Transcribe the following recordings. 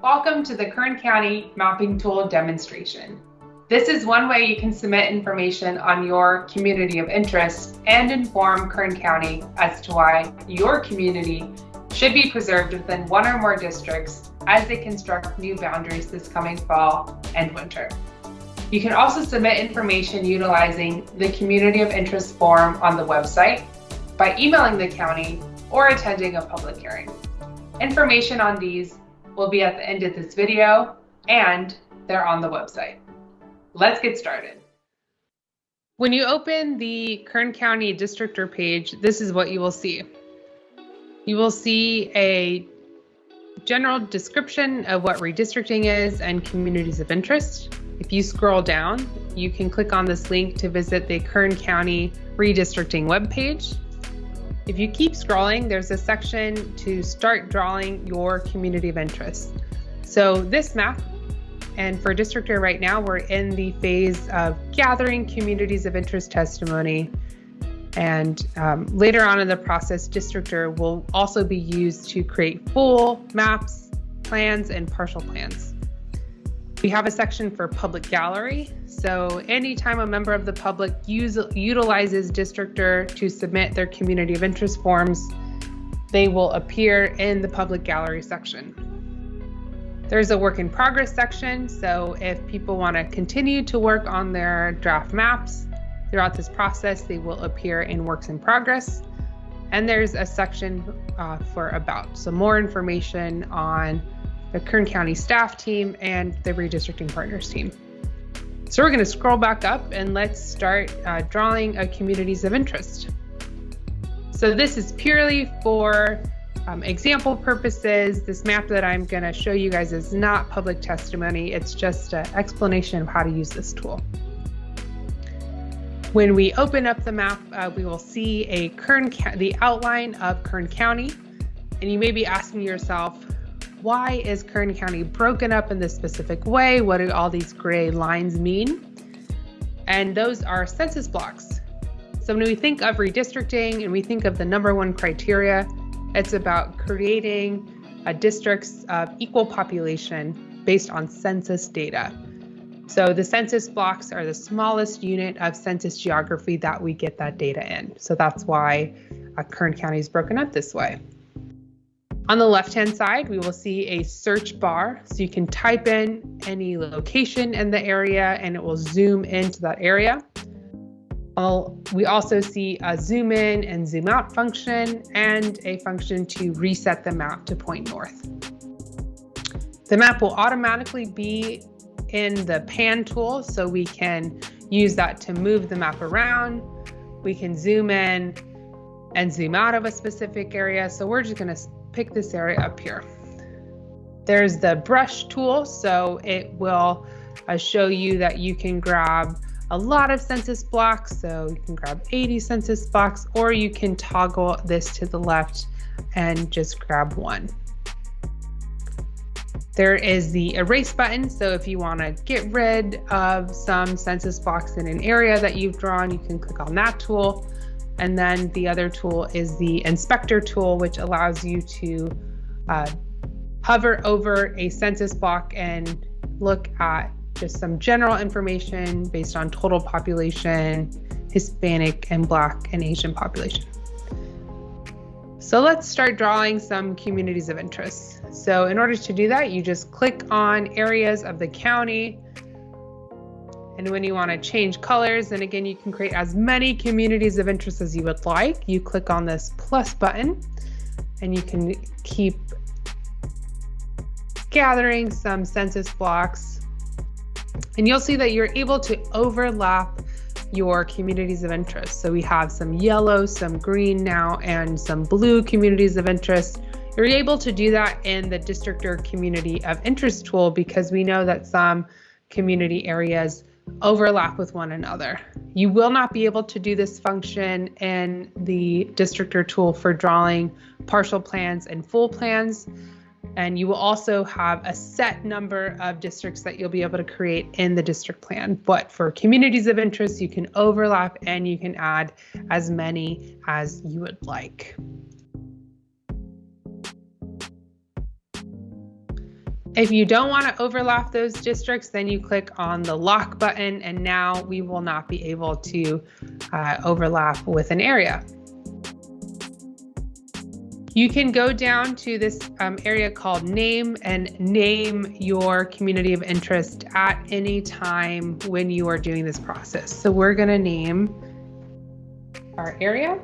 Welcome to the Kern County Mapping Tool demonstration. This is one way you can submit information on your community of interest and inform Kern County as to why your community should be preserved within one or more districts as they construct new boundaries this coming fall and winter. You can also submit information utilizing the Community of Interest form on the website by emailing the county or attending a public hearing. Information on these will be at the end of this video and they're on the website. Let's get started. When you open the Kern County Districtr page, this is what you will see. You will see a general description of what redistricting is and communities of interest. If you scroll down, you can click on this link to visit the Kern County redistricting webpage. If you keep scrolling, there's a section to start drawing your community of interest. So this map and for Districtr right now, we're in the phase of gathering communities of interest testimony. And um, later on in the process, Districtr will also be used to create full maps, plans, and partial plans. We have a section for public gallery. So anytime a member of the public use, utilizes Districtr to submit their community of interest forms, they will appear in the public gallery section. There's a work in progress section, so if people want to continue to work on their draft maps throughout this process, they will appear in works in progress. And there's a section uh, for about, so more information on the Kern County staff team and the redistricting partners team. So we're going to scroll back up and let's start uh, drawing a communities of interest. So this is purely for um, example purposes, this map that I'm going to show you guys is not public testimony. It's just an explanation of how to use this tool. When we open up the map, uh, we will see a Kern, the outline of Kern County. And you may be asking yourself, why is Kern County broken up in this specific way? What do all these gray lines mean? And those are census blocks. So when we think of redistricting and we think of the number one criteria, it's about creating a districts of equal population based on census data. So the census blocks are the smallest unit of census geography that we get that data in. So that's why uh, Kern County is broken up this way. On the left-hand side, we will see a search bar. So you can type in any location in the area and it will zoom into that area. We also see a zoom in and zoom out function and a function to reset the map to point north. The map will automatically be in the pan tool, so we can use that to move the map around. We can zoom in and zoom out of a specific area. So we're just gonna pick this area up here. There's the brush tool, so it will uh, show you that you can grab a lot of census blocks. So you can grab 80 census blocks or you can toggle this to the left and just grab one. There is the erase button. So if you want to get rid of some census blocks in an area that you've drawn, you can click on that tool. And then the other tool is the inspector tool, which allows you to uh, hover over a census block and look at just some general information based on total population, Hispanic and Black and Asian population. So let's start drawing some communities of interest. So in order to do that, you just click on areas of the county. And when you want to change colors, and again, you can create as many communities of interest as you would like. You click on this plus button and you can keep gathering some census blocks and you'll see that you're able to overlap your communities of interest. So we have some yellow, some green now, and some blue communities of interest. You're able to do that in the Districtr community of interest tool because we know that some community areas overlap with one another. You will not be able to do this function in the Districtr tool for drawing partial plans and full plans. And you will also have a set number of districts that you'll be able to create in the district plan. But for communities of interest, you can overlap and you can add as many as you would like. If you don't want to overlap those districts, then you click on the lock button and now we will not be able to uh, overlap with an area. You can go down to this um, area called name and name your community of interest at any time when you are doing this process. So we're going to name our area.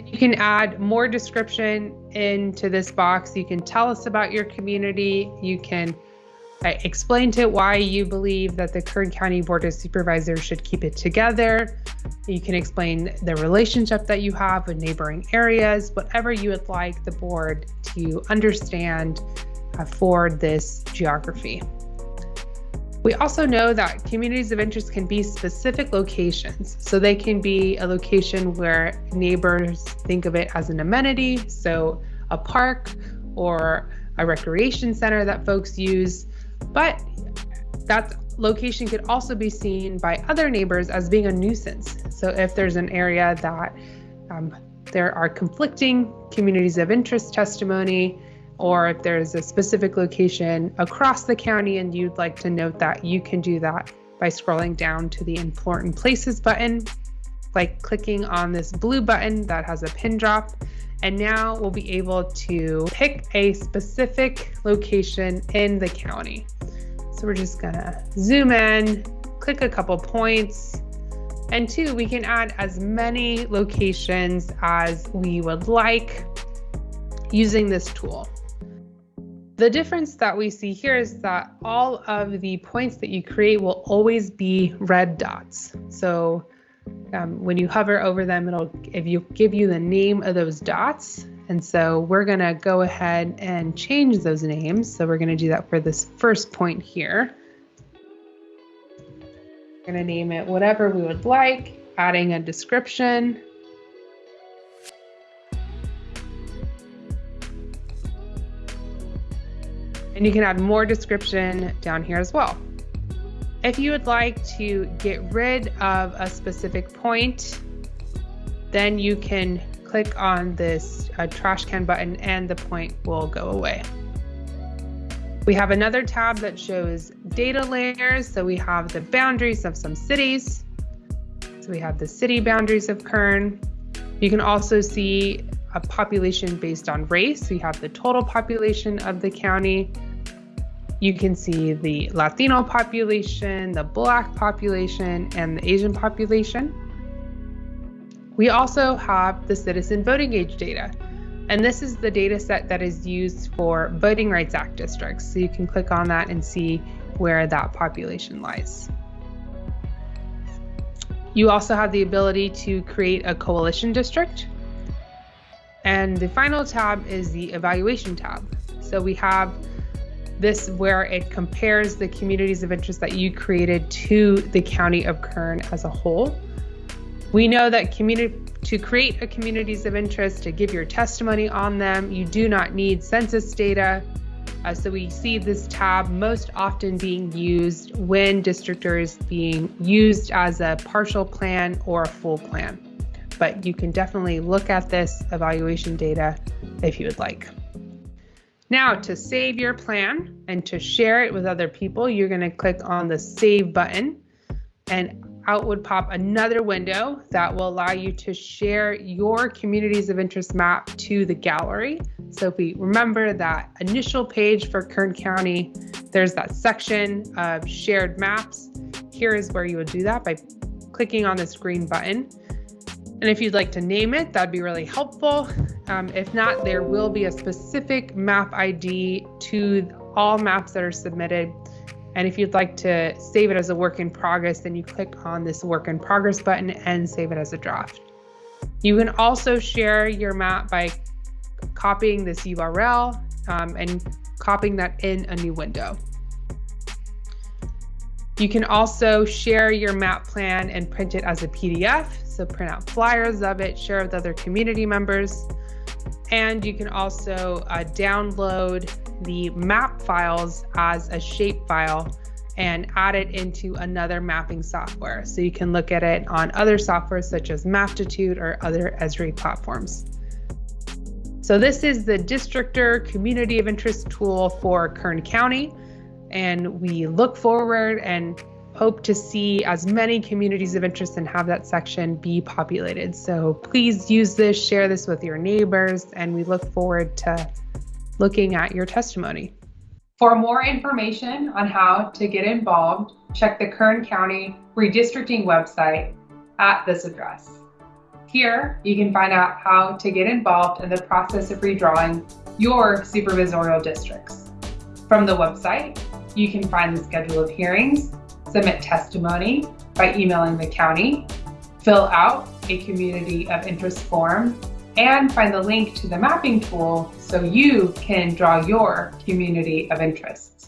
And you can add more description into this box. You can tell us about your community. You can uh, explain to it why you believe that the Kern County Board of Supervisors should keep it together. You can explain the relationship that you have with neighboring areas, whatever you would like the board to understand uh, for this geography. We also know that communities of interest can be specific locations. So they can be a location where neighbors think of it as an amenity, so a park or a recreation center that folks use. But that location could also be seen by other neighbors as being a nuisance. So if there's an area that um, there are conflicting communities of interest testimony, or if there's a specific location across the county and you'd like to note that, you can do that by scrolling down to the important places button, like clicking on this blue button that has a pin drop. And now we'll be able to pick a specific location in the county. So we're just gonna zoom in, click a couple points, and two, we can add as many locations as we would like using this tool. The difference that we see here is that all of the points that you create will always be red dots. So um, when you hover over them, it'll if you give you the name of those dots. And so we're going to go ahead and change those names. So we're going to do that for this first point here. We're to name it whatever we would like, adding a description. And you can add more description down here as well. If you would like to get rid of a specific point, then you can click on this uh, trash can button and the point will go away. We have another tab that shows data layers. So we have the boundaries of some cities. So we have the city boundaries of Kern. You can also see a population based on race. We have the total population of the county you can see the Latino population, the Black population, and the Asian population. We also have the citizen voting age data. And this is the data set that is used for Voting Rights Act districts. So you can click on that and see where that population lies. You also have the ability to create a coalition district. And the final tab is the evaluation tab. So we have this where it compares the communities of interest that you created to the county of Kern as a whole. We know that community to create a communities of interest, to give your testimony on them, you do not need census data. Uh, so we see this tab most often being used when districtr is being used as a partial plan or a full plan. But you can definitely look at this evaluation data if you would like. Now to save your plan and to share it with other people, you're going to click on the save button and out would pop another window that will allow you to share your communities of interest map to the gallery. So if we remember that initial page for Kern County, there's that section of shared maps. Here is where you would do that by clicking on this green button. And if you'd like to name it, that'd be really helpful. Um, if not, there will be a specific map ID to all maps that are submitted. And if you'd like to save it as a work in progress, then you click on this work in progress button and save it as a draft. You can also share your map by copying this URL um, and copying that in a new window. You can also share your map plan and print it as a PDF. So print out flyers of it, share with other community members. And you can also uh, download the map files as a shape file and add it into another mapping software. So you can look at it on other softwares such as Maptitude or other Esri platforms. So this is the Districtr Community of Interest tool for Kern County. And we look forward and hope to see as many communities of interest and have that section be populated. So please use this, share this with your neighbors, and we look forward to looking at your testimony. For more information on how to get involved, check the Kern County redistricting website at this address. Here, you can find out how to get involved in the process of redrawing your supervisorial districts. From the website, you can find the schedule of hearings, submit testimony by emailing the county, fill out a community of interest form, and find the link to the mapping tool so you can draw your community of interest.